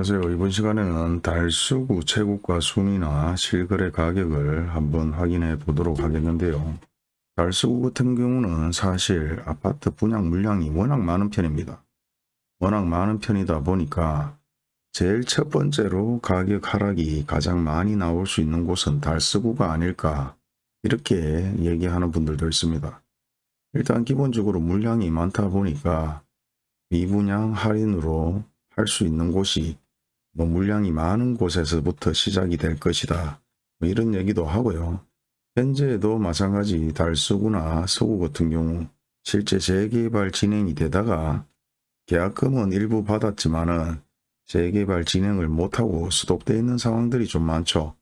안녕하세요. 이번 시간에는 달수구 최고가 순위나 실거래 가격을 한번 확인해 보도록 하겠는데요. 달수구 같은 경우는 사실 아파트 분양 물량이 워낙 많은 편입니다. 워낙 많은 편이다 보니까 제일 첫 번째로 가격 하락이 가장 많이 나올 수 있는 곳은 달수구가 아닐까 이렇게 얘기하는 분들도 있습니다. 일단 기본적으로 물량이 많다 보니까 미분양 할인으로 할 수 있는 곳이 뭐 물량이 많은 곳에서부터 시작이 될 것이다. 뭐 이런 얘기도 하고요. 현재에도 마찬가지 달서구나 서구 같은 경우 실제 재개발 진행이 되다가 계약금은 일부 받았지만은 재개발 진행을 못하고 수독되어 있는 상황들이 좀 많죠.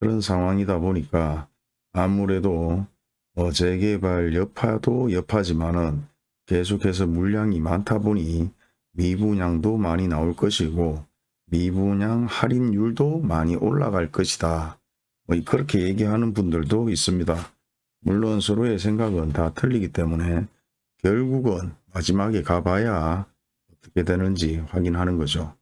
그런 상황이다 보니까 아무래도 어 재개발 여파도 여파지만은 계속해서 물량이 많다 보니 미분양도 많이 나올 것이고 미분양 할인율도 많이 올라갈 것이다. 뭐 그렇게 얘기하는 분들도 있습니다. 물론 서로의 생각은 다 틀리기 때문에 결국은 마지막에 가봐야 어떻게 되는지 확인하는 거죠.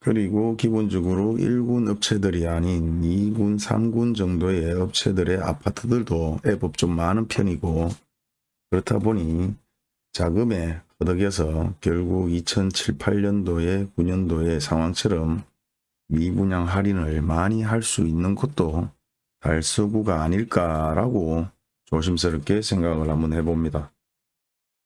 그리고 기본적으로 1군 업체들이 아닌 2군, 3군 정도의 업체들의 아파트들도 애법 좀 많은 편이고 그렇다 보니 자금에 허덕여서 결국 2007, 8년도에 9년도의 상황처럼 미분양 할인을 많이 할 수 있는 곳도 달서구가 아닐까라고 조심스럽게 생각을 한번 해봅니다.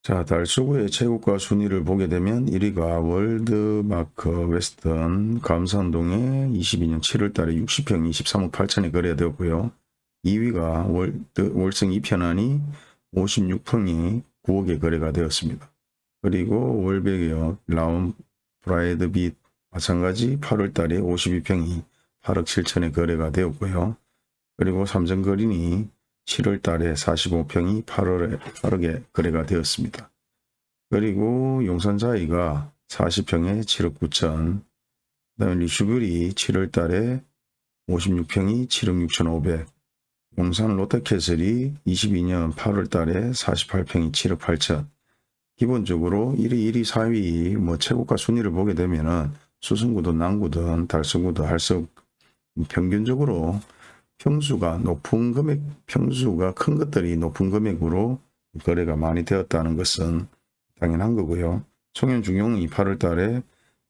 자, 달서구의 최고가 순위를 보게 되면 1위가 월드마크 웨스턴 감산동에 22년 7월 달에 60평 23억 8천에 거래되었고요. 2위가 월드, 월성 2편안이 56평이 9억에 거래가 되었습니다. 그리고 월백역 라운 브라이드 빛 마찬가지 8월 달에 52평이 8억 7천에 거래가 되었고요. 그리고 삼성거린이 7월 달에 45평이 8월에 8억에 거래가 되었습니다. 그리고 용산자이가 40평에 7억 9천, 그 다음에 리슈글이 7월 달에 56평이 7억 6천 5백, 용산 롯데캐슬이 22년 8월 달에 48평이 7억 8천, 기본적으로 1위, 1위, 4위 뭐 최고가 순위를 보게 되면은 수승구든 남구든 달성구든 할수 평균적으로 평수가 높은 금액, 평수가 큰 것들이 높은 금액으로 거래가 많이 되었다는 것은 당연한 거고요. 송현중용이 8월 달에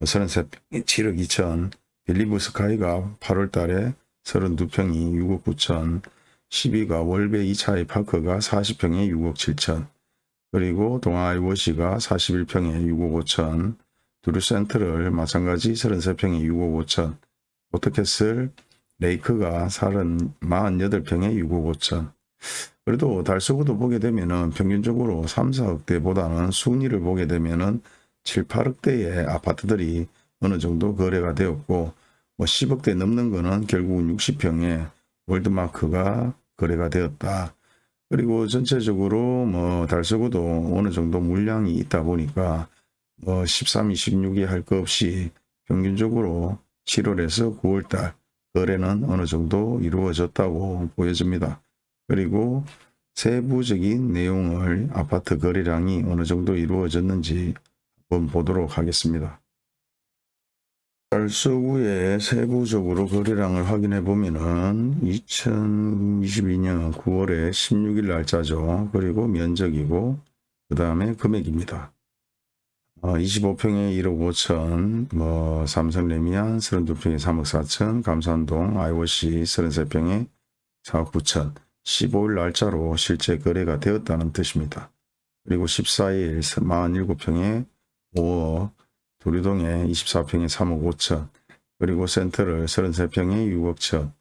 33평 7억 2천, 빌리브 스카이가 8월 달에 32평이 6억 9천, 12가 월배 2차의 파크가 40평에 6억 7천, 그리고 동아이워시가 41평에 6억 5천, 두루센트를 마찬가지 33평에 6억 5천, 오토캐슬 레이크가 48평에 6억 5천. 그래도 달서구도 보게 되면은 평균적으로 3, 4억대보다는 순위를 보게 되면은 7, 8억대의 아파트들이 어느 정도 거래가 되었고 뭐 10억대 넘는 거는 결국은 60평에 월드마크가 거래가 되었다. 그리고 전체적으로 뭐 달서구도 어느 정도 물량이 있다 보니까 뭐 13, 26이 할 것 없이 평균적으로 7월에서 9월달 거래는 어느 정도 이루어졌다고 보여집니다. 그리고 세부적인 내용을 아파트 거래량이 어느 정도 이루어졌는지 한번 보도록 하겠습니다. 달서구의 세부적으로 거래량을 확인해 보면은 2022년 9월에 16일 날짜죠. 그리고 면적이고 그 다음에 금액입니다. 어, 25평에 1억 5천, 뭐 삼성 레미안 32평에 3억 4천, 감산동 IOC 33평에 4억 9천, 15일 날짜로 실제 거래가 되었다는 뜻입니다. 그리고 14일 47평에 5억, 도리동에 24평에 3억 5천, 그리고 센터를 33평에 6억 천,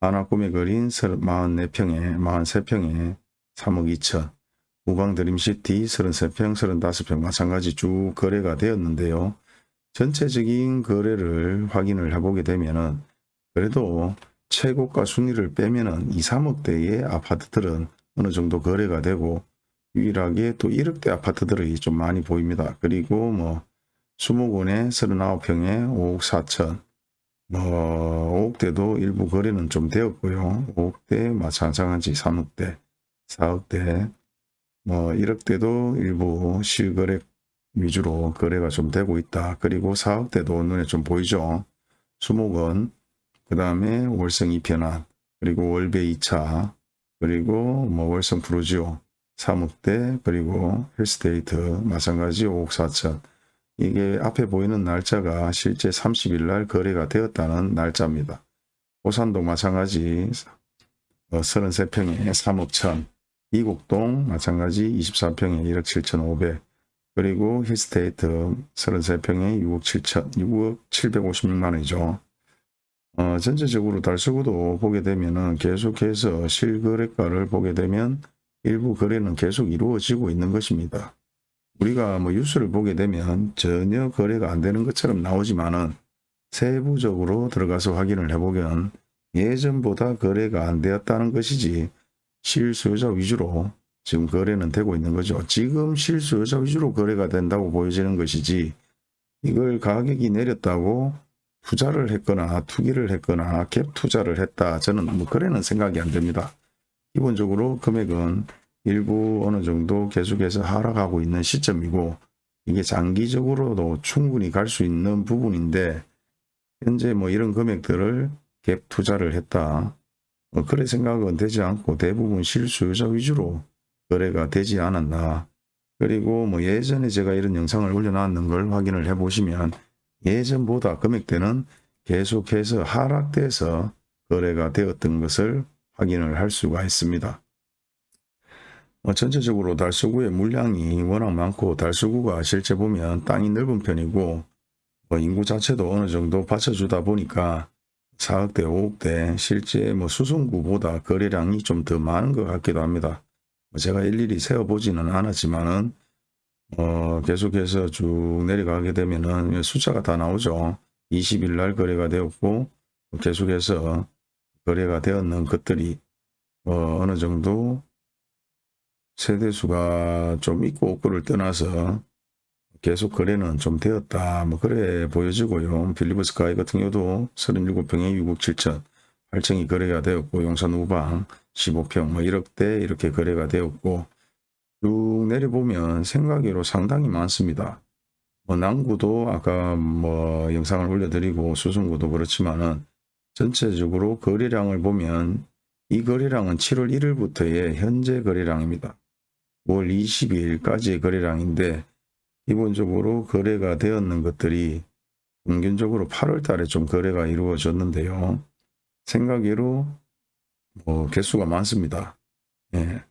하나꿈에 거린 44평에 43평에 3억 2천, 우방 드림시티 33평, 35평 마찬가지 쭉 거래가 되었는데요. 전체적인 거래를 확인을 해보게 되면은 그래도 최고가 순위를 빼면은 2, 3억대의 아파트들은 어느 정도 거래가 되고 유일하게 또 1억대 아파트들이 좀 많이 보입니다. 그리고 뭐 수목원에 39평에 5억 4천 뭐 5억대도 일부 거래는 좀 되었고요. 5억대 마찬가지 3억대 4억대 뭐 1억대도 일부 실거래 위주로 거래가 좀 되고 있다. 그리고 4억대도 눈에 좀 보이죠. 수목원, 그 다음에 월성 e편한, 그리고 월배 2차, 그리고 뭐 월성 푸르지오, 3억대, 그리고 힐스테이트, 마찬가지 5억 4천. 이게 앞에 보이는 날짜가 실제 30일 날 거래가 되었다는 날짜입니다. 오산도 마찬가지 어, 33평에 3억 천, 이곡동 마찬가지 24평에 1억 7천 5백, 그리고 힐스테이트 33평에 6억 7천, 6억 756만 원이죠. 어, 전체적으로 달서구도 보게 되면은 계속해서 실거래가를 보게 되면 일부 거래는 계속 이루어지고 있는 것입니다. 우리가 뭐 뉴스를 보게 되면 전혀 거래가 안 되는 것처럼 나오지만은 세부적으로 들어가서 확인을 해보면 예전보다 거래가 안 되었다는 것이지 실수요자 위주로 지금 거래는 되고 있는 거죠. 지금 실수요자 위주로 거래가 된다고 보여지는 것이지 이걸 가격이 내렸다고 투자를 했거나 투기를 했거나 갭 투자를 했다. 저는 뭐 거래는 생각이 안 됩니다. 기본적으로 금액은 일부 어느 정도 계속해서 하락하고 있는 시점이고 이게 장기적으로도 충분히 갈 수 있는 부분인데 현재 뭐 이런 금액들을 갭 투자를 했다. 뭐 그래 생각은 되지 않고 대부분 실수요자 위주로 거래가 되지 않았나. 그리고 뭐 예전에 제가 이런 영상을 올려놨는 걸 확인을 해 보시면 예전보다 금액대는 계속해서 하락돼서 거래가 되었던 것을 확인을 할 수가 있습니다. 뭐 전체적으로 달서구의 물량이 워낙 많고 달서구가 실제 보면 땅이 넓은 편이고 뭐 인구 자체도 어느 정도 받쳐주다 보니까 4억대 5억대 실제 뭐 수송구보다 거래량이 좀 더 많은 것 같기도 합니다. 뭐 제가 일일이 세어보지는 않았지만은 어 계속해서 쭉 내려가게 되면은 숫자가 다 나오죠. 20일 날 거래가 되었고 계속해서 거래가 되었는 것들이 어 어느 정도 세대수가 좀 있고 없고를 떠나서 계속 거래는 좀 되었다. 뭐 그래 보여지고요. 빌리브 스카이 같은 경우도 37평에 6억 7천 8층이 거래가 되었고 용산 우방 15평 뭐 1억대 이렇게 거래가 되었고 쭉 내려보면 생각외로 상당히 많습니다. 뭐 남구도 아까 뭐 영상을 올려드리고 수성구도 그렇지만은 전체적으로 거래량을 보면 이 거래량은 7월 1일부터의 현재 거래량입니다. 5월 22일까지의 거래량인데 기본적으로 거래가 되었는 것들이 평균적으로 8월 달에 좀 거래가 이루어졌는데요. 생각외로 뭐 개수가 많습니다. 예.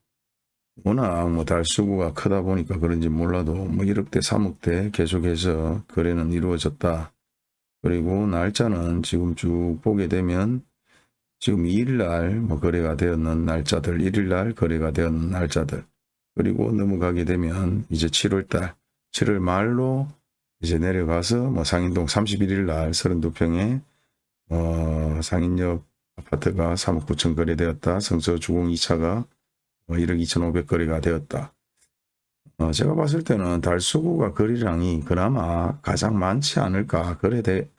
워낙 뭐 달수구가 크다 보니까 그런지 몰라도 뭐 1억대 3억대 계속해서 거래는 이루어졌다. 그리고 날짜는 지금 쭉 보게 되면 지금 2일날 뭐 거래가 되었는 날짜들 1일날 거래가 되었는 날짜들 그리고 넘어가게 되면 이제 7월달 7월 말로 이제 내려가서 뭐 상인동 31일 날 32평에 어 상인역 아파트가 3억 9천 거래되었다. 성서 주공 2차가 뭐 1억 2천 5백 거래가 되었다. 어 제가 봤을 때는 달수구가 거래량이 그나마 가장 많지 않을까. 거래대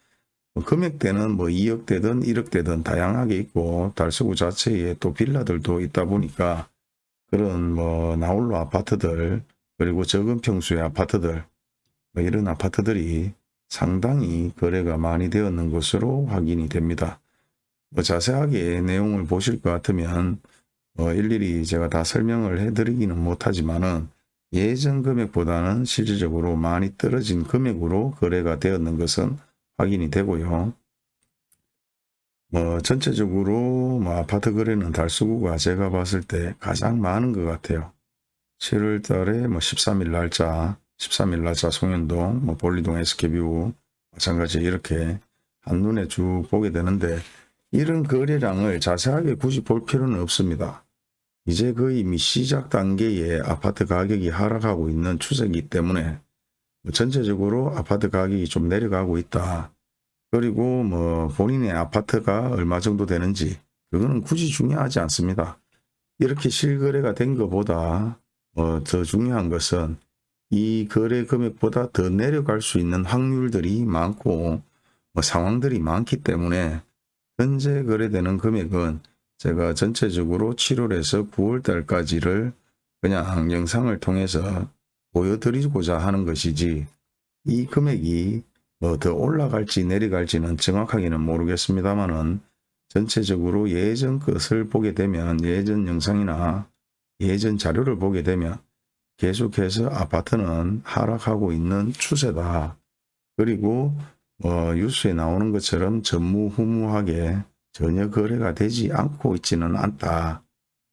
뭐 금액대는 뭐 2억대든 1억대든 다양하게 있고 달수구 자체에 또 빌라들도 있다 보니까 그런 뭐 나홀로 아파트들 그리고 적은 평수의 아파트들 뭐 이런 아파트들이 상당히 거래가 많이 되었는 것으로 확인이 됩니다. 뭐 자세하게 내용을 보실 것 같으면 뭐 일일이 제가 다 설명을 해드리기는 못하지만은 예전 금액보다는 실질적으로 많이 떨어진 금액으로 거래가 되었는 것은 확인이 되고요. 뭐 전체적으로 뭐 아파트 거래는 달서구가 제가 봤을 때 가장 많은 것 같아요. 7월 달에 뭐 13일 날짜, 13일 날짜 송현동, 뭐 본리동 SK뷰 마찬가지 이렇게 한눈에 쭉 보게 되는데 이런 거래량을 자세하게 굳이 볼 필요는 없습니다. 이제 거의 이미 시작 단계에 아파트 가격이 하락하고 있는 추세이기 때문에 뭐 전체적으로 아파트 가격이 좀 내려가고 있다. 그리고 뭐 본인의 아파트가 얼마 정도 되는지 그거는 굳이 중요하지 않습니다. 이렇게 실거래가 된 것보다 어, 더 중요한 것은 이 거래 금액보다 더 내려갈 수 있는 확률들이 많고 뭐 상황들이 많기 때문에 현재 거래되는 금액은 제가 전체적으로 7월에서 9월 달까지를 그냥 영상을 통해서 보여드리고자 하는 것이지 이 금액이 뭐 더 올라갈지 내려갈지는 정확하게는 모르겠습니다만은 전체적으로 예전 것을 보게 되면 예전 영상이나 예전 자료를 보게 되면 계속해서 아파트는 하락하고 있는 추세다. 그리고 어, 뉴스에 나오는 것처럼 전무후무하게 전혀 거래가 되지 않고 있지는 않다.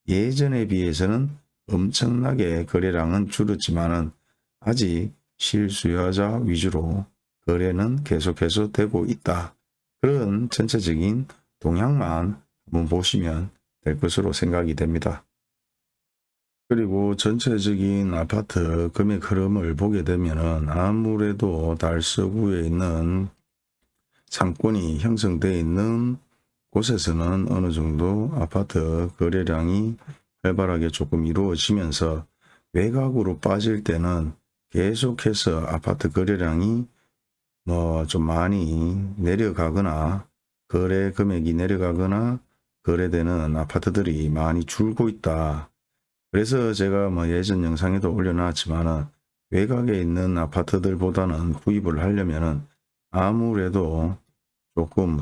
예전에 비해서는 엄청나게 거래량은 줄었지만 은 아직 실수요자 위주로 거래는 계속해서 되고 있다. 그런 전체적인 동향만 한번 보시면 될 것으로 생각이 됩니다. 그리고 전체적인 아파트 금액 흐름을 보게 되면은 아무래도 달서구에 있는 상권이 형성되어 있는 곳에서는 어느 정도 아파트 거래량이 활발하게 조금 이루어지면서 외곽으로 빠질 때는 계속해서 아파트 거래량이 뭐 좀 많이 내려가거나 거래 금액이 내려가거나 거래되는 아파트들이 많이 줄고 있다. 그래서 제가 뭐 예전 영상에도 올려놨지만은 외곽에 있는 아파트들보다는 구입을 하려면은 아무래도 조금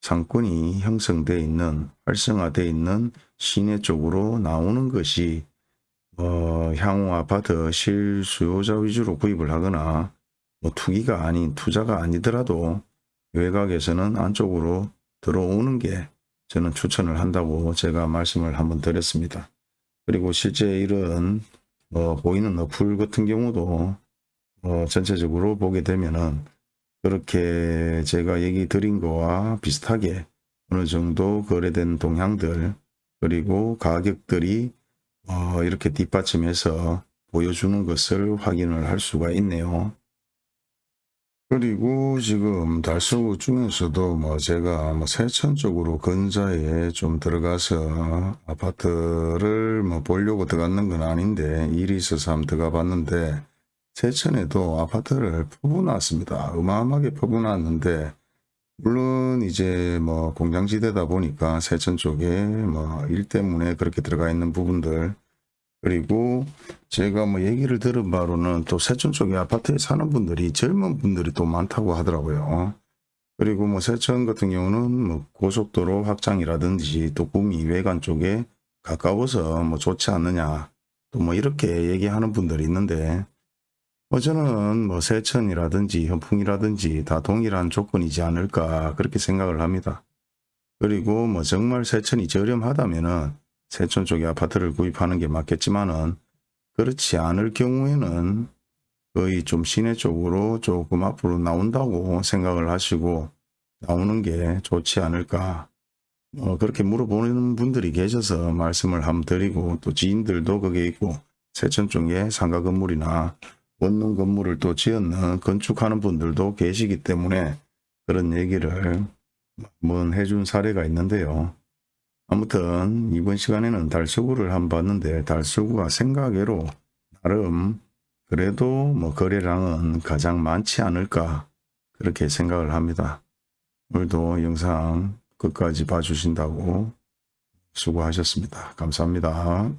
상권이 형성되어 있는 활성화되어 있는 시내 쪽으로 나오는 것이 어, 향후 아파트 실수요자 위주로 구입을 하거나 뭐 투기가 아닌 투자가 아니더라도 외곽에서는 안쪽으로 들어오는 게 저는 추천을 한다고 제가 말씀을 한번 드렸습니다. 그리고 실제 이런 뭐 보이는 어플 같은 경우도 어 전체적으로 보게 되면은 그렇게 제가 얘기 드린 거와 비슷하게 어느 정도 거래된 동향들 그리고 가격들이 어 이렇게 뒷받침해서 보여주는 것을 확인을 할 수가 있네요. 그리고 지금 달서구 중에서도 뭐 제가 뭐 세천 쪽으로 근자에 좀 들어가서 아파트를 뭐 보려고 들어갔는 건 아닌데 일이 있어서 한번 들어가 봤는데 세천에도 아파트를 퍼부놨습니다. 어마어마하게 퍼부놨는데 물론 이제 뭐 공장지대다 보니까 세천 쪽에 뭐 일 때문에 그렇게 들어가 있는 부분들 그리고 제가 뭐 얘기를 들은 바로는 또 세천 쪽에 아파트에 사는 분들이 젊은 분들이 또 많다고 하더라고요. 그리고 뭐 세천 같은 경우는 뭐 고속도로 확장이라든지 또 구미 외관 쪽에 가까워서 뭐 좋지 않느냐 또 뭐 이렇게 얘기하는 분들이 있는데 뭐 저는 뭐 세천이라든지 현풍이라든지 다 동일한 조건이지 않을까 그렇게 생각을 합니다. 그리고 뭐 정말 세천이 저렴하다면은 세천 쪽에 아파트를 구입하는 게 맞겠지만은 그렇지 않을 경우에는 거의 좀 시내 쪽으로 조금 앞으로 나온다고 생각을 하시고 나오는 게 좋지 않을까 어, 그렇게 물어보는 분들이 계셔서 말씀을 한번 드리고 또 지인들도 거기에 있고 세천 쪽에 상가 건물이나 원룸 건물을 또 지었는 건축하는 분들도 계시기 때문에 그런 얘기를 한번 해준 사례가 있는데요. 아무튼 이번 시간에는 달서구를 한번 봤는데 달서구가 생각외로 나름 그래도 뭐 거래량은 가장 많지 않을까 그렇게 생각을 합니다. 오늘도 영상 끝까지 봐주신다고 수고하셨습니다. 감사합니다.